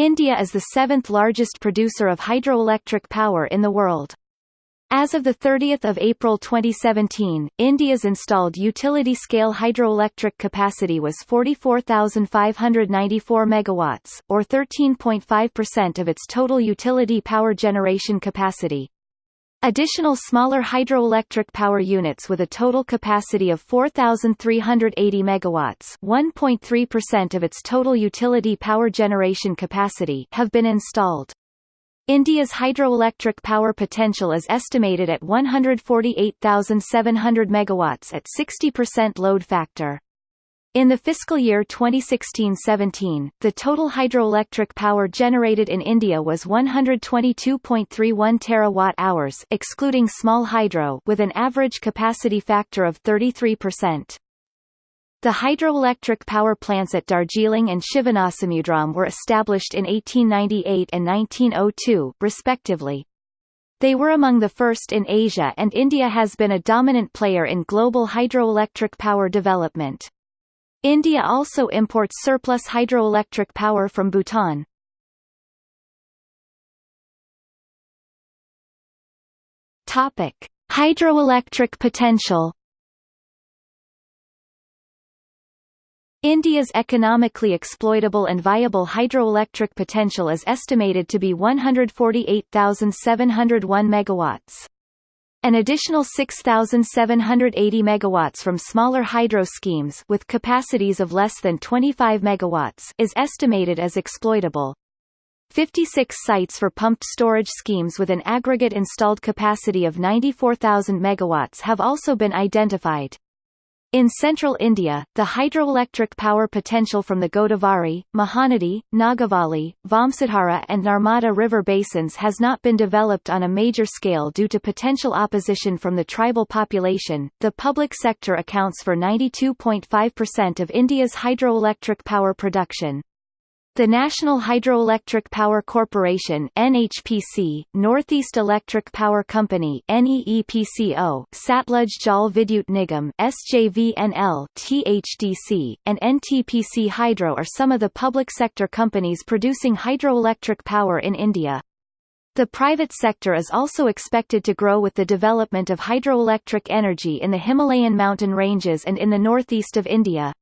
India is the seventh largest producer of hydroelectric power in the world. As of 30 April 2017, India's installed utility-scale hydroelectric capacity was 44,594 megawatts, or 13.5% of its total utility power generation capacity. Additional smaller hydroelectric power units with a total capacity of 4,380 megawatts, 1.3% of its total utility power generation capacity, have been installed. India's hydroelectric power potential is estimated at 148,700 megawatts at 60% load factor. In the fiscal year 2016-17, the total hydroelectric power generated in India was 122.31 terawatt-hours excluding small hydro with an average capacity factor of 33%. The hydroelectric power plants at Darjeeling and Shivanasamudram were established in 1898 and 1902, respectively. They were among the first in Asia and India has been a dominant player in global hydroelectric power development. India also imports surplus hydroelectric power from Bhutan. Topic: Hydroelectric potential India's economically exploitable and viable hydroelectric potential is estimated to be 148,701 megawatts. An additional 6,780 megawatts from smaller hydro schemes with capacities of less than 25 megawatts is estimated as exploitable. 56 sites for pumped storage schemes with an aggregate installed capacity of 94,000 megawatts have also been identified. In central India, the hydroelectric power potential from the Godavari, Mahanadi, Nagavali, Vamsadhara and Narmada river basins has not been developed on a major scale due to potential opposition from the tribal population. The public sector accounts for 92.5% of India's hydroelectric power production. The National Hydroelectric Power Corporation NHPC, Northeast Electric Power Company NEEPCO, Satluj Jal Vidyut Nigam SJVNL THDC, and NTPC Hydro are some of the public sector companies producing hydroelectric power in India. The private sector is also expected to grow with the development of hydroelectric energy in the Himalayan mountain ranges and in the northeast of India.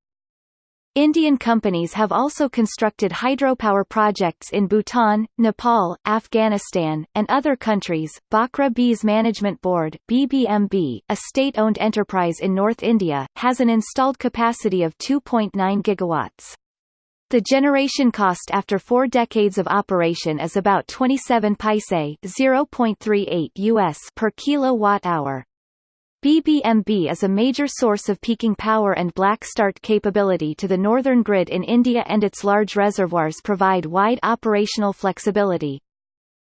Indian companies have also constructed hydropower projects in Bhutan, Nepal, Afghanistan, and other countries. Bhakra Beas Management Board (BBMB), a state-owned enterprise in North India, has an installed capacity of 2.9 gigawatts. The generation cost after four decades of operation is about 27 paise (0.38 US) per kilowatt-hour. BBMB is a major source of peaking power and black start capability to the northern grid in India and its large reservoirs provide wide operational flexibility.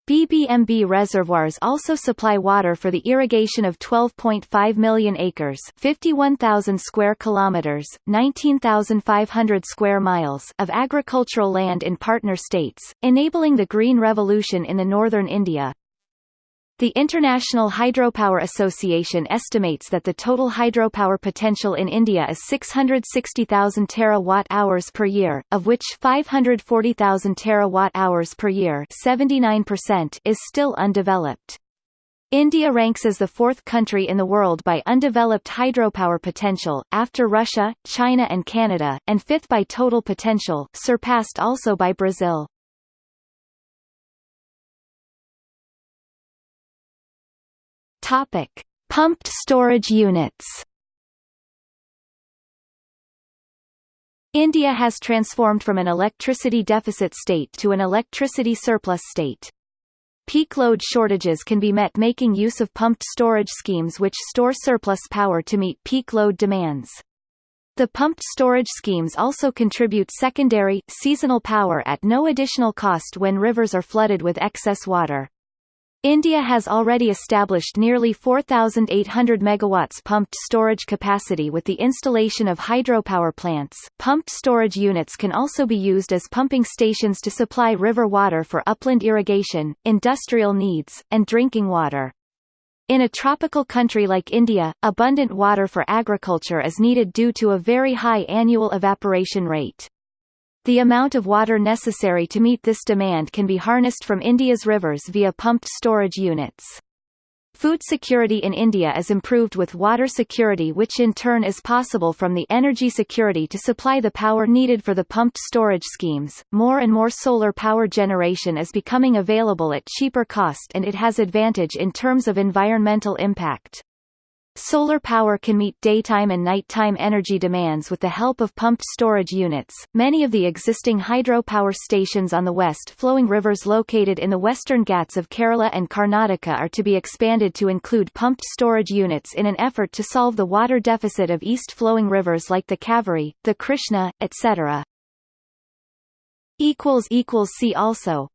BBMB reservoirs also supply water for the irrigation of 12.5 million acres 51,000 square kilometers, 19,500 square miles of agricultural land in partner states, enabling the green revolution in the northern India. The International Hydropower Association estimates that the total hydropower potential in India is 660,000 terawatt-hours per year, of which 540,000 terawatt-hours per year 79% is still undeveloped. India ranks as the fourth country in the world by undeveloped hydropower potential, after Russia, China and Canada, and fifth by total potential, surpassed also by Brazil. Topic: Pumped storage units. India has transformed from an electricity deficit state to an electricity surplus state. Peak load shortages can be met making use of pumped storage schemes which store surplus power to meet peak load demands. The pumped storage schemes also contribute secondary, seasonal power at no additional cost when rivers are flooded with excess water. India has already established nearly 4,800 megawatts pumped storage capacity with the installation of hydropower plants. Pumped storage units can also be used as pumping stations to supply river water for upland irrigation, industrial needs, and drinking water. In a tropical country like India, abundant water for agriculture is needed due to a very high annual evaporation rate. The amount of water necessary to meet this demand can be harnessed from India's rivers via pumped storage units. Food security in India is improved with water security which in turn is possible from the energy security to supply the power needed for the pumped storage schemes. More and more solar power generation is becoming available at cheaper cost and it has advantage in terms of environmental impact. Solar power can meet daytime and nighttime energy demands with the help of pumped storage units. Many of the existing hydropower stations on the west flowing rivers located in the western Ghats of Kerala and Karnataka are to be expanded to include pumped storage units in an effort to solve the water deficit of east flowing rivers like the Kaveri, the Krishna, etc. See also